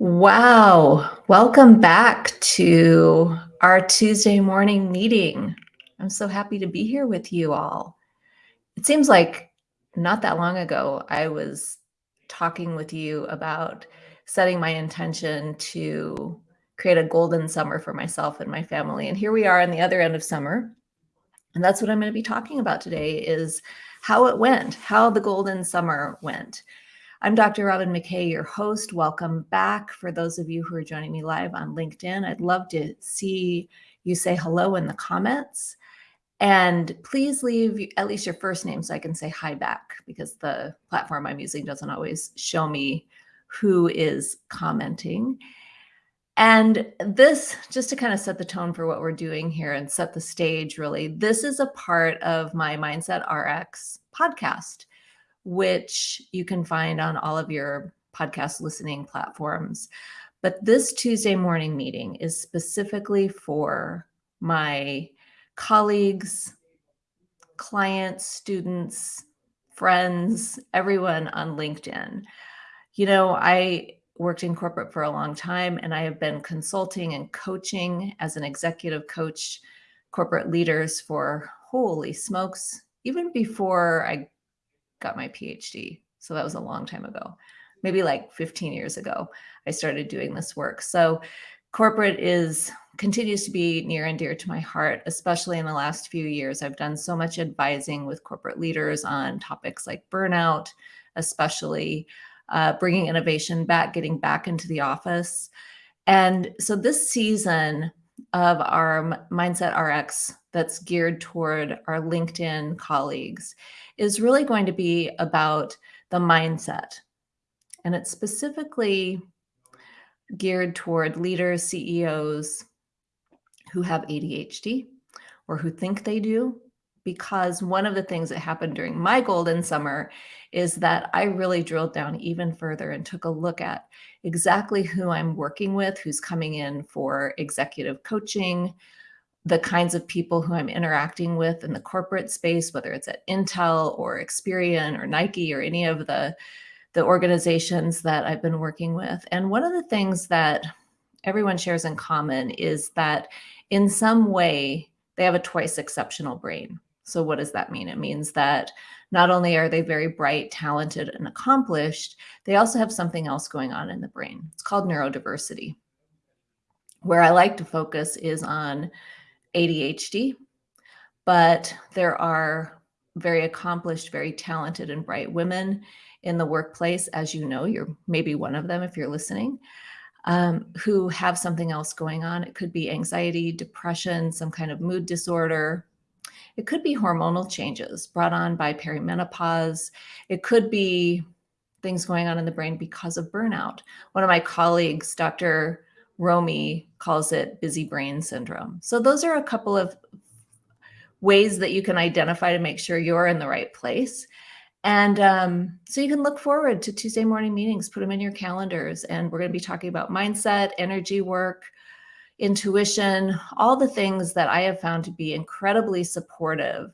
Wow. Welcome back to our Tuesday morning meeting. I'm so happy to be here with you all. It seems like not that long ago, I was talking with you about setting my intention to create a golden summer for myself and my family. And here we are on the other end of summer. And that's what I'm going to be talking about today is how it went, how the golden summer went. I'm Dr. Robin McKay, your host. Welcome back. For those of you who are joining me live on LinkedIn, I'd love to see you say hello in the comments. And please leave at least your first name so I can say hi back because the platform I'm using doesn't always show me who is commenting. And this, just to kind of set the tone for what we're doing here and set the stage, really, this is a part of my Mindset RX podcast which you can find on all of your podcast listening platforms. But this Tuesday morning meeting is specifically for my colleagues, clients, students, friends, everyone on LinkedIn. You know, I worked in corporate for a long time and I have been consulting and coaching as an executive coach corporate leaders for holy smokes, even before I got my PhD. So that was a long time ago, maybe like 15 years ago, I started doing this work. So corporate is continues to be near and dear to my heart, especially in the last few years. I've done so much advising with corporate leaders on topics like burnout, especially uh, bringing innovation back, getting back into the office. And so this season of our Mindset RX that's geared toward our LinkedIn colleagues is really going to be about the mindset. And it's specifically geared toward leaders, CEOs who have ADHD or who think they do. Because one of the things that happened during my golden summer is that I really drilled down even further and took a look at exactly who I'm working with, who's coming in for executive coaching, the kinds of people who I'm interacting with in the corporate space, whether it's at Intel or Experian or Nike or any of the, the organizations that I've been working with. And one of the things that everyone shares in common is that in some way they have a twice exceptional brain. So what does that mean? It means that not only are they very bright, talented, and accomplished, they also have something else going on in the brain. It's called neurodiversity. Where I like to focus is on ADHD, but there are very accomplished, very talented and bright women in the workplace. As you know, you're maybe one of them if you're listening, um, who have something else going on. It could be anxiety, depression, some kind of mood disorder. It could be hormonal changes brought on by perimenopause. It could be things going on in the brain because of burnout. One of my colleagues, Dr. Romie calls it busy brain syndrome. So those are a couple of ways that you can identify to make sure you're in the right place. And um, so you can look forward to Tuesday morning meetings, put them in your calendars. And we're going to be talking about mindset, energy work, intuition, all the things that I have found to be incredibly supportive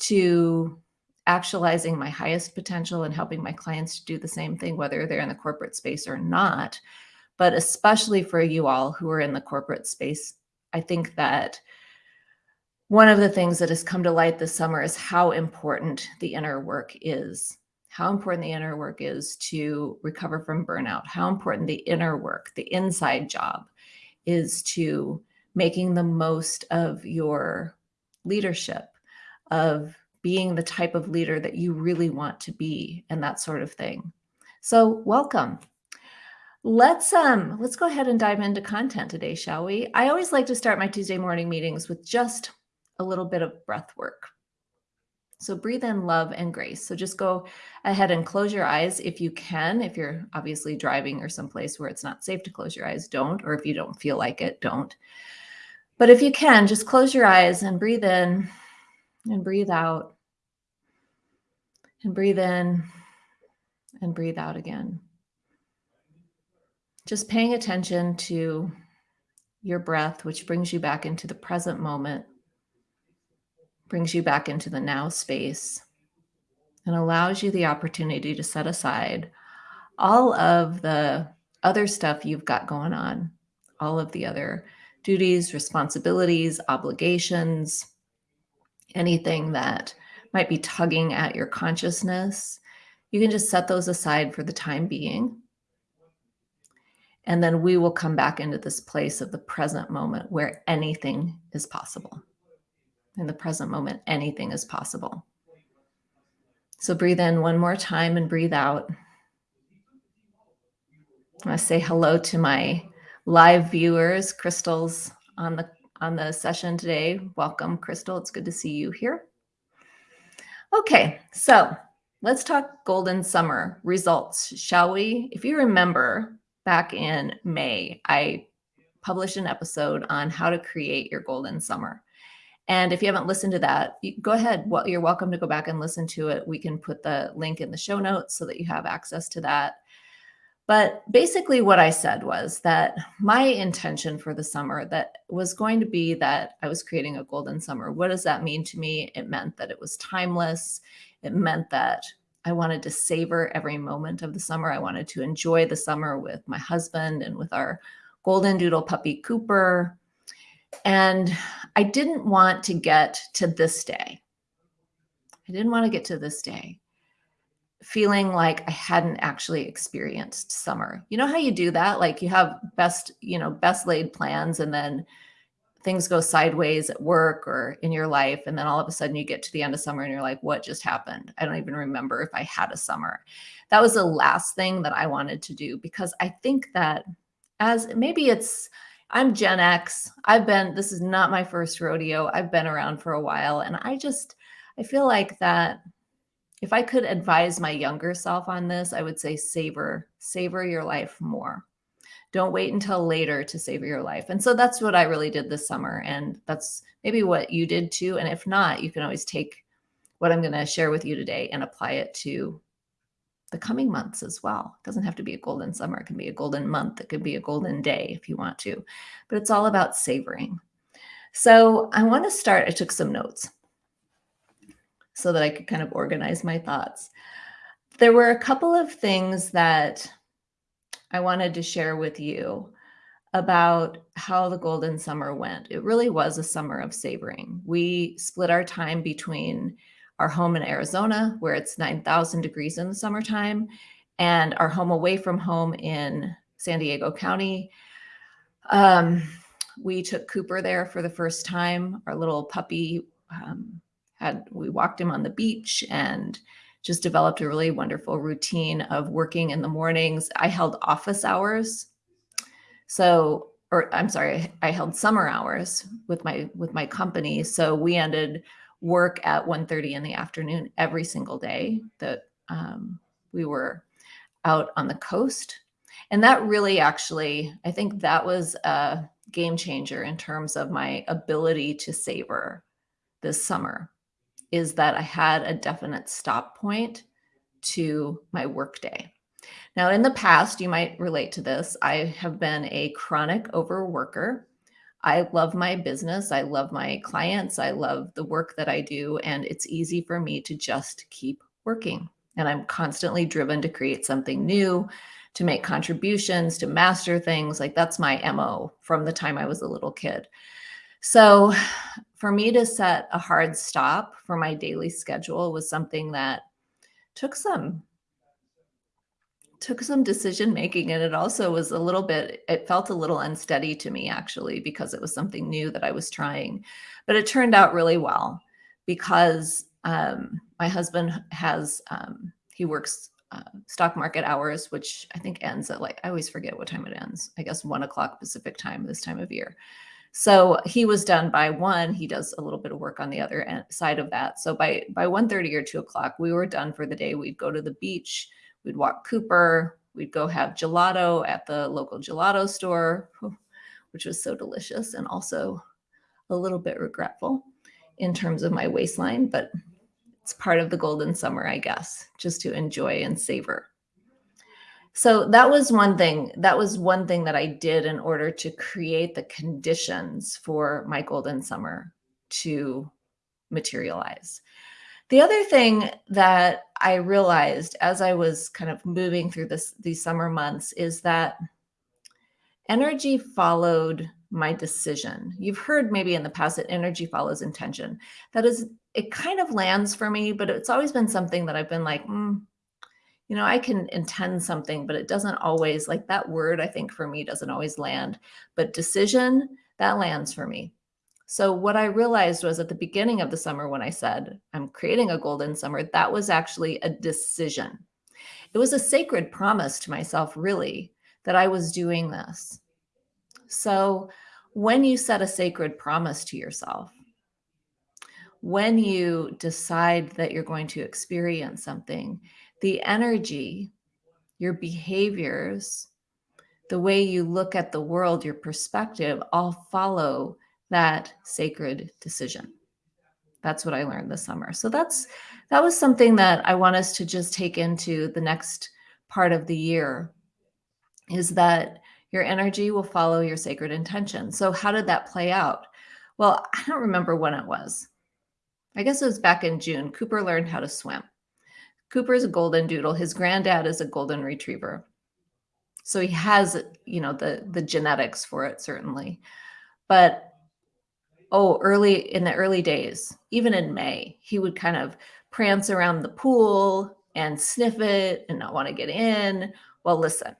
to actualizing my highest potential and helping my clients to do the same thing, whether they're in the corporate space or not but especially for you all who are in the corporate space, I think that one of the things that has come to light this summer is how important the inner work is. How important the inner work is to recover from burnout, how important the inner work, the inside job is to making the most of your leadership, of being the type of leader that you really want to be and that sort of thing. So welcome. Let's um let's go ahead and dive into content today, shall we? I always like to start my Tuesday morning meetings with just a little bit of breath work. So breathe in love and grace. So just go ahead and close your eyes if you can. If you're obviously driving or someplace where it's not safe to close your eyes, don't. Or if you don't feel like it, don't. But if you can, just close your eyes and breathe in and breathe out. And breathe in and breathe out again just paying attention to your breath, which brings you back into the present moment, brings you back into the now space, and allows you the opportunity to set aside all of the other stuff you've got going on, all of the other duties, responsibilities, obligations, anything that might be tugging at your consciousness, you can just set those aside for the time being. And then we will come back into this place of the present moment where anything is possible. In the present moment, anything is possible. So breathe in one more time and breathe out. I say hello to my live viewers, Crystal's on the on the session today. Welcome, Crystal. It's good to see you here. Okay, so let's talk golden summer results, shall we? If you remember back in May, I published an episode on how to create your golden summer. And if you haven't listened to that, go ahead. You're welcome to go back and listen to it. We can put the link in the show notes so that you have access to that. But basically what I said was that my intention for the summer that was going to be that I was creating a golden summer. What does that mean to me? It meant that it was timeless. It meant that I wanted to savor every moment of the summer. I wanted to enjoy the summer with my husband and with our golden doodle puppy Cooper. And I didn't want to get to this day. I didn't want to get to this day feeling like I hadn't actually experienced summer. You know how you do that? Like you have best, you know, best laid plans and then things go sideways at work or in your life. And then all of a sudden you get to the end of summer and you're like, what just happened? I don't even remember if I had a summer. That was the last thing that I wanted to do because I think that as maybe it's, I'm Gen X. I've been, this is not my first rodeo. I've been around for a while. And I just, I feel like that if I could advise my younger self on this, I would say savor, savor your life more. Don't wait until later to savor your life. And so that's what I really did this summer. And that's maybe what you did too. And if not, you can always take what I'm going to share with you today and apply it to the coming months as well. It doesn't have to be a golden summer. It can be a golden month. It could be a golden day if you want to, but it's all about savoring. So I want to start, I took some notes so that I could kind of organize my thoughts. There were a couple of things that I wanted to share with you about how the golden summer went. It really was a summer of savoring. We split our time between our home in Arizona, where it's 9,000 degrees in the summertime, and our home away from home in San Diego County. Um, we took Cooper there for the first time. Our little puppy um, had we walked him on the beach and just developed a really wonderful routine of working in the mornings. I held office hours. So, or I'm sorry, I held summer hours with my with my company. So we ended work at 1:30 in the afternoon every single day that um, we were out on the coast. And that really actually, I think that was a game changer in terms of my ability to savor this summer is that I had a definite stop point to my workday. Now, in the past, you might relate to this. I have been a chronic overworker. I love my business. I love my clients. I love the work that I do. And it's easy for me to just keep working. And I'm constantly driven to create something new, to make contributions, to master things. Like that's my MO from the time I was a little kid. So for me to set a hard stop for my daily schedule was something that took some took some decision making and it also was a little bit it felt a little unsteady to me actually because it was something new that i was trying but it turned out really well because um, my husband has um, he works uh, stock market hours which i think ends at like i always forget what time it ends i guess one o'clock pacific time this time of year so he was done by one. He does a little bit of work on the other end, side of that. So by by 1.30 or 2 o'clock, we were done for the day. We'd go to the beach. We'd walk Cooper. We'd go have gelato at the local gelato store, which was so delicious and also a little bit regretful in terms of my waistline, but it's part of the golden summer, I guess, just to enjoy and savor. So that was one thing. That was one thing that I did in order to create the conditions for my golden summer to materialize. The other thing that I realized as I was kind of moving through this these summer months is that energy followed my decision. You've heard maybe in the past that energy follows intention. That is, it kind of lands for me, but it's always been something that I've been like, mm, you know, I can intend something, but it doesn't always, like that word, I think for me doesn't always land. But decision, that lands for me. So what I realized was at the beginning of the summer when I said, I'm creating a golden summer, that was actually a decision. It was a sacred promise to myself, really, that I was doing this. So when you set a sacred promise to yourself, when you decide that you're going to experience something, the energy, your behaviors, the way you look at the world, your perspective all follow that sacred decision. That's what I learned this summer. So that's that was something that I want us to just take into the next part of the year is that your energy will follow your sacred intention. So how did that play out? Well, I don't remember when it was. I guess it was back in June. Cooper learned how to swim. Cooper is a golden doodle. His granddad is a golden retriever. So he has, you know, the the genetics for it certainly. But oh, early in the early days, even in May, he would kind of prance around the pool and sniff it and not want to get in. Well, listen,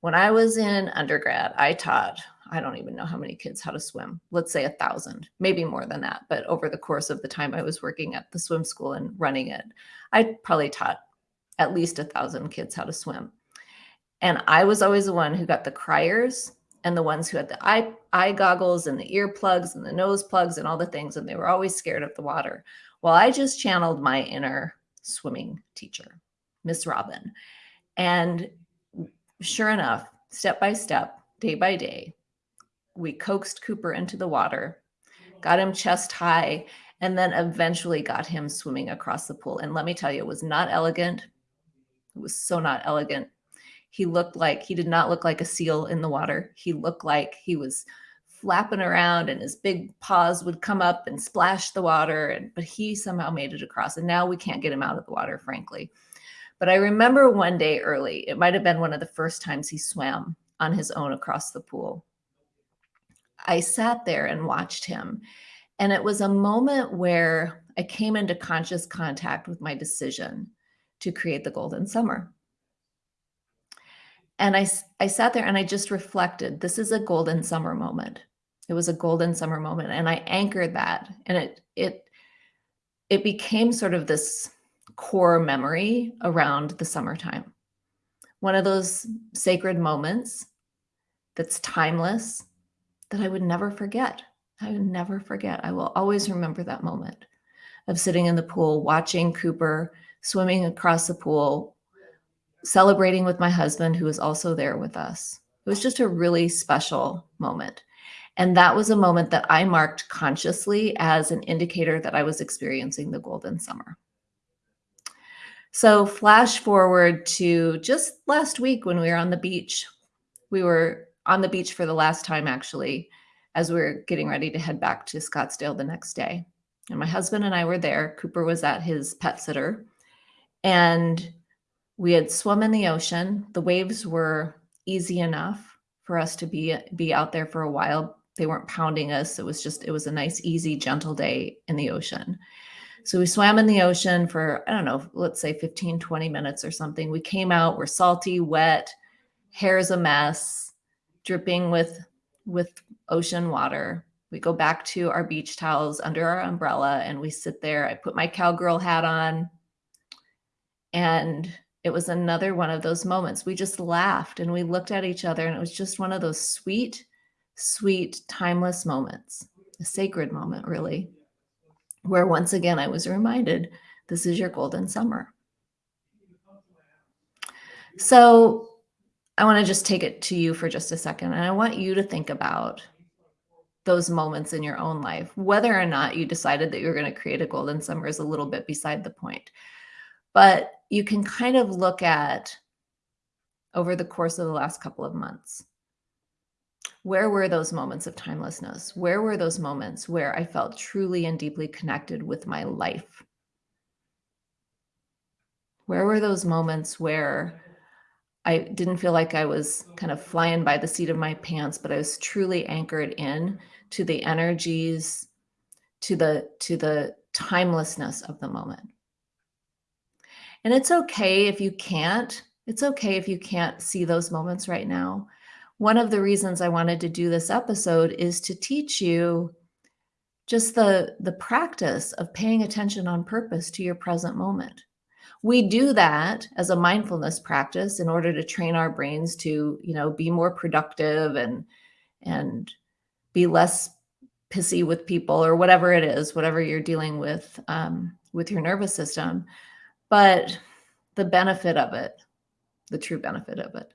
when I was in undergrad, I taught, I don't even know how many kids how to swim. Let's say a thousand, maybe more than that. But over the course of the time I was working at the swim school and running it, I probably taught at least a thousand kids how to swim. And I was always the one who got the criers and the ones who had the eye, eye goggles and the earplugs and the nose plugs and all the things. And they were always scared of the water. Well, I just channeled my inner swimming teacher, Miss Robin. And sure enough, step by step, day by day, we coaxed Cooper into the water, got him chest high, and then eventually got him swimming across the pool. And let me tell you, it was not elegant. It was so not elegant. He looked like he did not look like a seal in the water. He looked like he was flapping around and his big paws would come up and splash the water. And, but he somehow made it across. And now we can't get him out of the water, frankly. But I remember one day early, it might have been one of the first times he swam on his own across the pool. I sat there and watched him. And it was a moment where I came into conscious contact with my decision to create the golden summer. And I, I sat there and I just reflected, this is a golden summer moment. It was a golden summer moment. And I anchored that and it, it, it became sort of this core memory around the summertime. One of those sacred moments that's timeless that I would never forget. I would never forget. I will always remember that moment of sitting in the pool, watching Cooper swimming across the pool, celebrating with my husband, who was also there with us. It was just a really special moment. And that was a moment that I marked consciously as an indicator that I was experiencing the golden summer. So flash forward to just last week when we were on the beach. We were on the beach for the last time, actually, as we were getting ready to head back to Scottsdale the next day. And my husband and I were there. Cooper was at his pet sitter. And we had swum in the ocean. The waves were easy enough for us to be be out there for a while. They weren't pounding us. It was just it was a nice, easy, gentle day in the ocean. So we swam in the ocean for I don't know, let's say 15, 20 minutes or something. We came out, we're salty, wet, hair's a mess, dripping with with ocean water. We go back to our beach towels under our umbrella and we sit there. I put my cowgirl hat on and it was another one of those moments. We just laughed and we looked at each other, and it was just one of those sweet, sweet, timeless moments, a sacred moment, really, where once again I was reminded this is your golden summer. So I want to just take it to you for just a second, and I want you to think about those moments in your own life. Whether or not you decided that you were going to create a golden summer is a little bit beside the point. But you can kind of look at over the course of the last couple of months. Where were those moments of timelessness? Where were those moments where I felt truly and deeply connected with my life? Where were those moments where I didn't feel like I was kind of flying by the seat of my pants, but I was truly anchored in to the energies, to the to the timelessness of the moment. And it's okay if you can't. It's okay if you can't see those moments right now. One of the reasons I wanted to do this episode is to teach you just the the practice of paying attention on purpose to your present moment. We do that as a mindfulness practice in order to train our brains to, you know, be more productive and and be less pissy with people or whatever it is, whatever you're dealing with um, with your nervous system. But the benefit of it, the true benefit of it,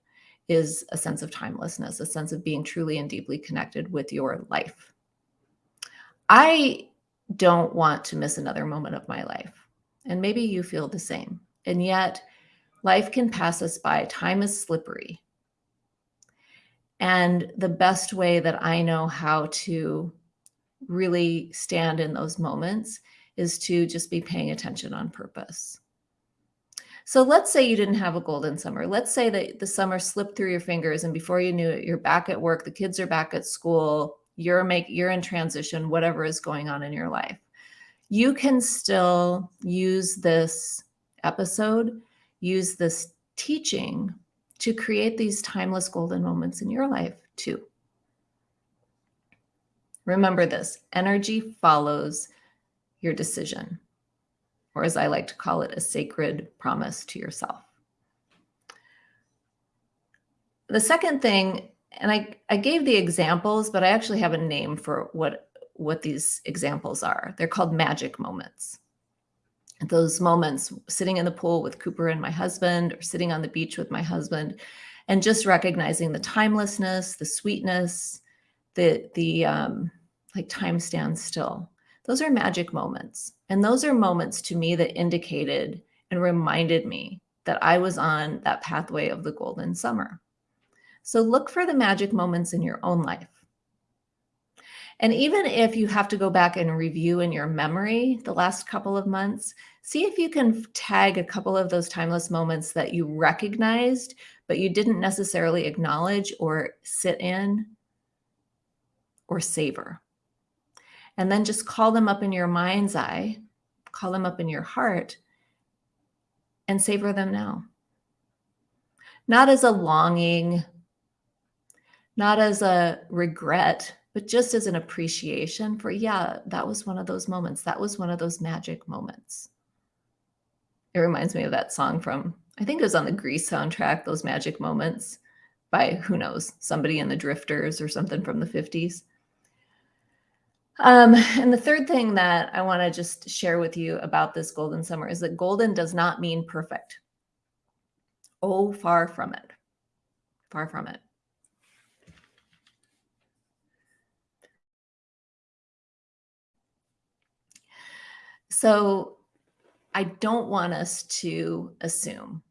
is a sense of timelessness, a sense of being truly and deeply connected with your life. I don't want to miss another moment of my life. And maybe you feel the same. And yet, life can pass us by. Time is slippery. And the best way that I know how to really stand in those moments is to just be paying attention on purpose. So let's say you didn't have a golden summer. Let's say that the summer slipped through your fingers and before you knew it, you're back at work, the kids are back at school, you're make you're in transition, whatever is going on in your life you can still use this episode, use this teaching to create these timeless golden moments in your life too. Remember this energy follows your decision, or as I like to call it, a sacred promise to yourself. The second thing, and I, I gave the examples, but I actually have a name for what what these examples are. They're called magic moments. Those moments sitting in the pool with Cooper and my husband, or sitting on the beach with my husband, and just recognizing the timelessness, the sweetness, the the um, like time stands still. Those are magic moments, and those are moments to me that indicated and reminded me that I was on that pathway of the golden summer. So look for the magic moments in your own life. And even if you have to go back and review in your memory the last couple of months, see if you can tag a couple of those timeless moments that you recognized, but you didn't necessarily acknowledge or sit in or savor. And then just call them up in your mind's eye, call them up in your heart, and savor them now. Not as a longing, not as a regret, but just as an appreciation for, yeah, that was one of those moments. That was one of those magic moments. It reminds me of that song from, I think it was on the Grease soundtrack, Those Magic Moments by who knows, somebody in the Drifters or something from the 50s. Um, and the third thing that I want to just share with you about this golden summer is that golden does not mean perfect. Oh, far from it. Far from it. So I don't want us to assume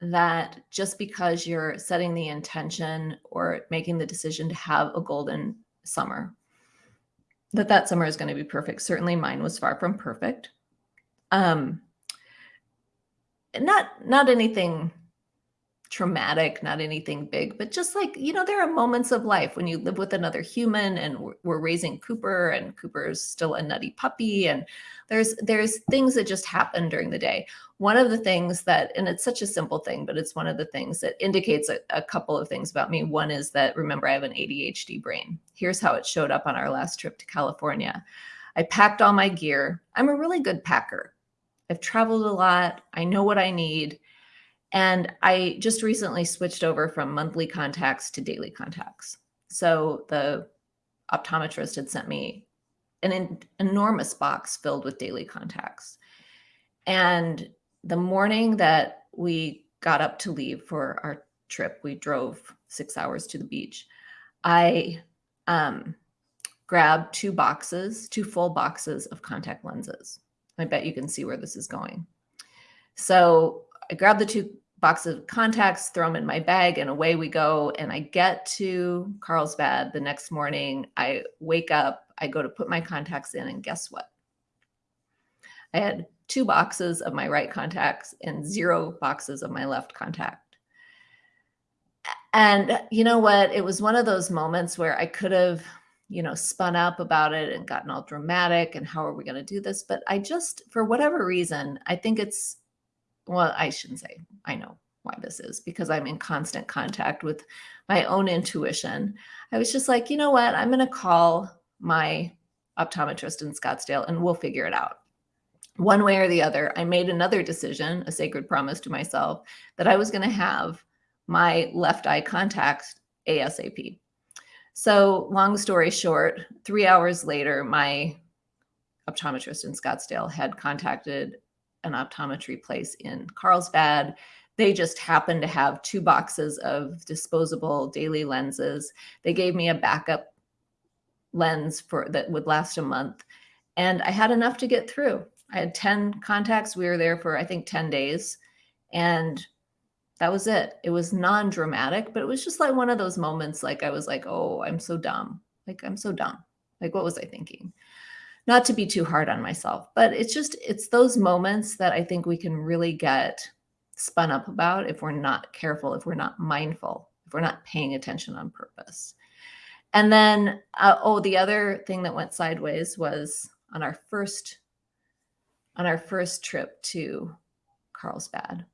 that just because you're setting the intention or making the decision to have a golden summer, that that summer is going to be perfect. Certainly mine was far from perfect. Um, not, not anything traumatic, not anything big, but just like, you know, there are moments of life when you live with another human and we're, we're raising Cooper and Cooper is still a nutty puppy. And there's, there's things that just happen during the day. One of the things that, and it's such a simple thing, but it's one of the things that indicates a, a couple of things about me. One is that, remember, I have an ADHD brain. Here's how it showed up on our last trip to California. I packed all my gear. I'm a really good packer. I've traveled a lot. I know what I need and I just recently switched over from monthly contacts to daily contacts. So the optometrist had sent me an enormous box filled with daily contacts. And the morning that we got up to leave for our trip, we drove six hours to the beach. I um, grabbed two boxes, two full boxes of contact lenses. I bet you can see where this is going. So I grab the two boxes of contacts, throw them in my bag, and away we go. And I get to Carlsbad the next morning. I wake up, I go to put my contacts in, and guess what? I had two boxes of my right contacts and zero boxes of my left contact. And you know what? It was one of those moments where I could have, you know, spun up about it and gotten all dramatic and how are we going to do this? But I just, for whatever reason, I think it's, well, I shouldn't say I know why this is because I'm in constant contact with my own intuition. I was just like, you know what? I'm going to call my optometrist in Scottsdale and we'll figure it out. One way or the other, I made another decision, a sacred promise to myself, that I was going to have my left eye contacts ASAP. So, long story short, three hours later, my optometrist in Scottsdale had contacted an optometry place in Carlsbad. They just happened to have two boxes of disposable daily lenses. They gave me a backup lens for that would last a month, and I had enough to get through. I had 10 contacts. We were there for I think 10 days, and that was it. It was non-dramatic, but it was just like one of those moments like I was like, "Oh, I'm so dumb." Like I'm so dumb. Like what was I thinking? Not to be too hard on myself, but it's just it's those moments that I think we can really get spun up about if we're not careful, if we're not mindful, if we're not paying attention on purpose. And then uh, oh, the other thing that went sideways was on our first on our first trip to Carlsbad.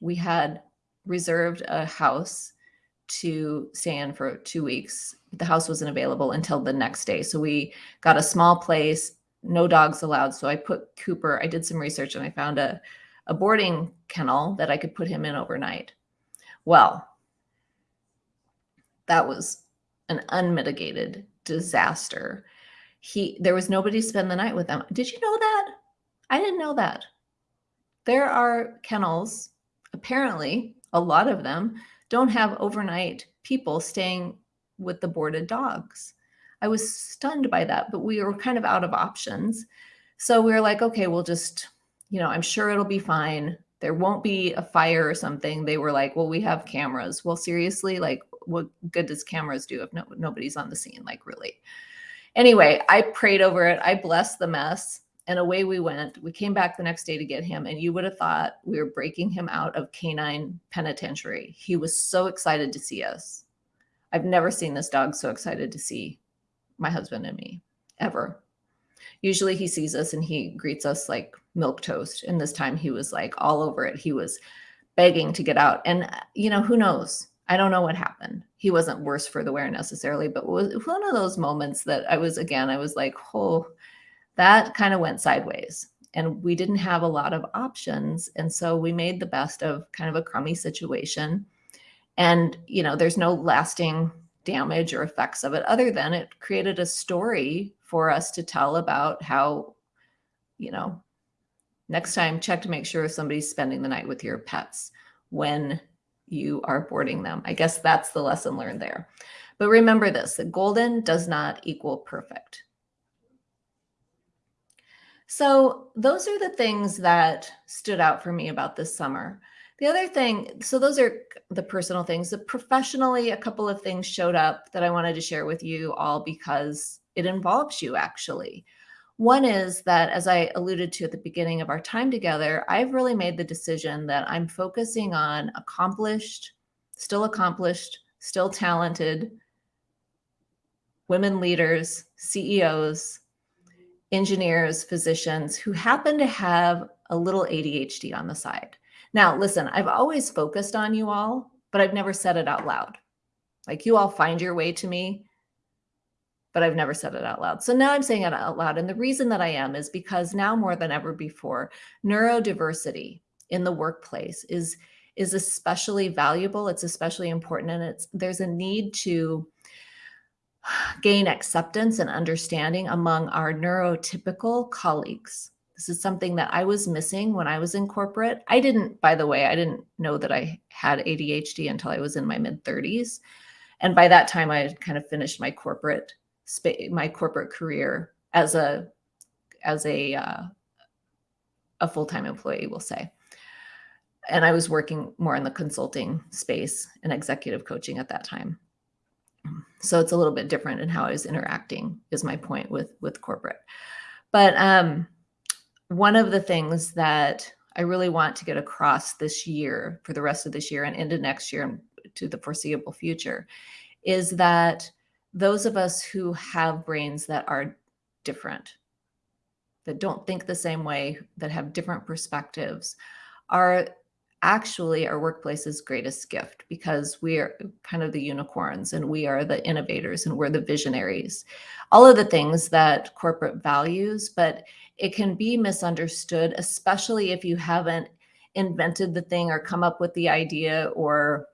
We had reserved a house to stay in for two weeks. The house wasn't available until the next day. So we got a small place, no dogs allowed. So I put Cooper, I did some research and I found a, a boarding kennel that I could put him in overnight. Well, that was an unmitigated disaster. He there was nobody to spend the night with them. Did you know that? I didn't know that. There are kennels, apparently, a lot of them don't have overnight people staying with the boarded dogs. I was stunned by that, but we were kind of out of options. So we were like, okay, we'll just, you know, I'm sure it'll be fine. There won't be a fire or something. They were like, well, we have cameras. Well, seriously, like, what good does cameras do if no, nobody's on the scene? Like, really? Anyway, I prayed over it. I blessed the mess and away we went. We came back the next day to get him, and you would have thought we were breaking him out of canine penitentiary. He was so excited to see us. I've never seen this dog so excited to see my husband and me ever. Usually he sees us and he greets us like milk toast. And this time he was like all over it. He was begging to get out. And, uh, you know, who knows? I don't know what happened. He wasn't worse for the wear necessarily, but it was one of those moments that I was, again, I was like, oh, that kind of went sideways and we didn't have a lot of options and so we made the best of kind of a crummy situation and you know there's no lasting damage or effects of it other than it created a story for us to tell about how you know next time check to make sure somebody's spending the night with your pets when you are boarding them. I guess that's the lesson learned there. But remember this that golden does not equal perfect. So those are the things that stood out for me about this summer. The other thing, so those are the personal things. The professionally, a couple of things showed up that I wanted to share with you all because it involves you actually. One is that, as I alluded to at the beginning of our time together, I've really made the decision that I'm focusing on accomplished, still accomplished, still talented women leaders, CEOs, engineers, physicians who happen to have a little ADHD on the side. Now, listen, I've always focused on you all, but I've never said it out loud. Like you all find your way to me, but I've never said it out loud. So now I'm saying it out loud. And the reason that I am is because now more than ever before, neurodiversity in the workplace is is especially valuable. It's especially important. And it's there's a need to gain acceptance and understanding among our neurotypical colleagues. This is something that I was missing when I was in corporate. I didn't, by the way, I didn't know that I had ADHD until I was in my mid 30s. And by that time, I had kind of finished my corporate space, my corporate career as a as a uh, a full time employee, we'll say. And I was working more in the consulting space and executive coaching at that time so it's a little bit different in how I was interacting is my point with with corporate. But um, one of the things that I really want to get across this year for the rest of this year and into next year and to the foreseeable future is that those of us who have brains that are different, that don't think the same way, that have different perspectives, are actually our workplace's greatest gift because we are kind of the unicorns and we are the innovators and we're the visionaries. All of the things that corporate values, but it can be misunderstood, especially if you haven't invented the thing or come up with the idea or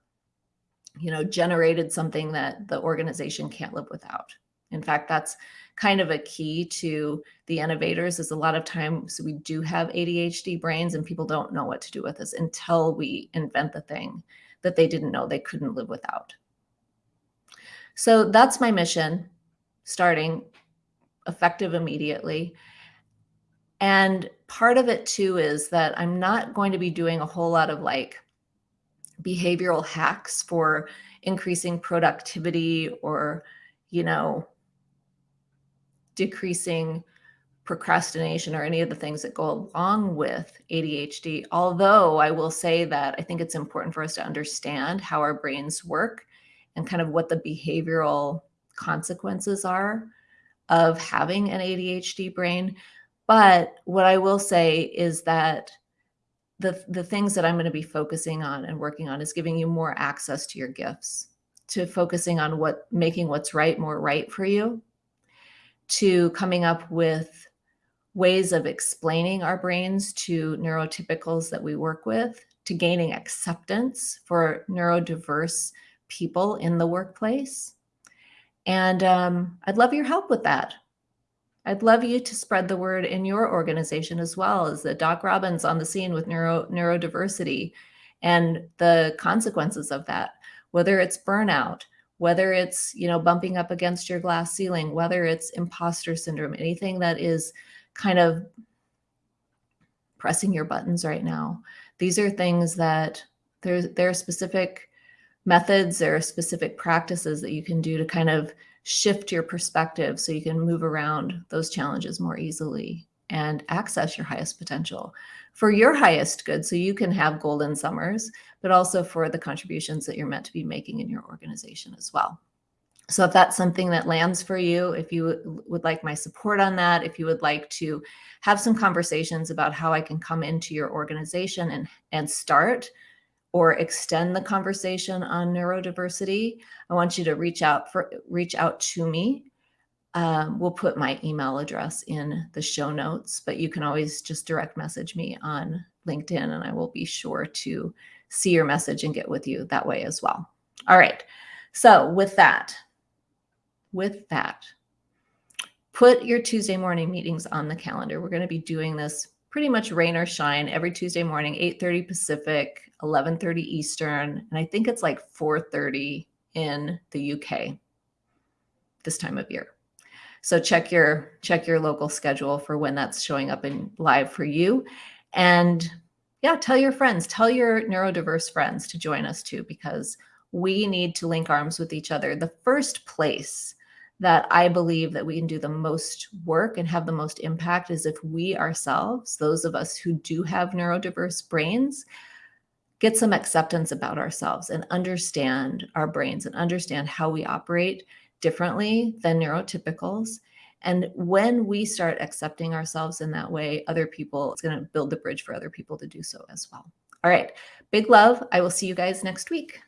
you know generated something that the organization can't live without. In fact, that's kind of a key to the innovators is a lot of times So we do have ADHD brains and people don't know what to do with us until we invent the thing that they didn't know they couldn't live without. So that's my mission starting effective immediately. And part of it too is that I'm not going to be doing a whole lot of like behavioral hacks for increasing productivity or, you know, decreasing procrastination or any of the things that go along with ADHD. Although I will say that I think it's important for us to understand how our brains work and kind of what the behavioral consequences are of having an ADHD brain. But what I will say is that the, the things that I'm going to be focusing on and working on is giving you more access to your gifts, to focusing on what making what's right more right for you to coming up with ways of explaining our brains to neurotypicals that we work with, to gaining acceptance for neurodiverse people in the workplace. And um, I'd love your help with that. I'd love you to spread the word in your organization as well as the Doc Robin's on the scene with neuro neurodiversity and the consequences of that, whether it's burnout, whether it's, you know, bumping up against your glass ceiling, whether it's imposter syndrome, anything that is kind of pressing your buttons right now. These are things that there's there are specific methods, there are specific practices that you can do to kind of shift your perspective so you can move around those challenges more easily and access your highest potential for your highest good so you can have golden summers, but also for the contributions that you're meant to be making in your organization as well. So if that's something that lands for you, if you would like my support on that, if you would like to have some conversations about how I can come into your organization and, and start or extend the conversation on neurodiversity, I want you to reach out for reach out to me um, we'll put my email address in the show notes, but you can always just direct message me on LinkedIn and I will be sure to see your message and get with you that way as well. All right. So with that, with that, put your Tuesday morning meetings on the calendar. We're going to be doing this pretty much rain or shine every Tuesday morning, 8.30 Pacific, 11.30 Eastern. And I think it's like 4.30 in the UK this time of year. So check your check your local schedule for when that's showing up in live for you. And yeah, tell your friends, tell your neurodiverse friends to join us too, because we need to link arms with each other. The first place that I believe that we can do the most work and have the most impact is if we ourselves, those of us who do have neurodiverse brains, get some acceptance about ourselves and understand our brains and understand how we operate differently than neurotypicals. And when we start accepting ourselves in that way, other people, it's going to build the bridge for other people to do so as well. All right. Big love. I will see you guys next week.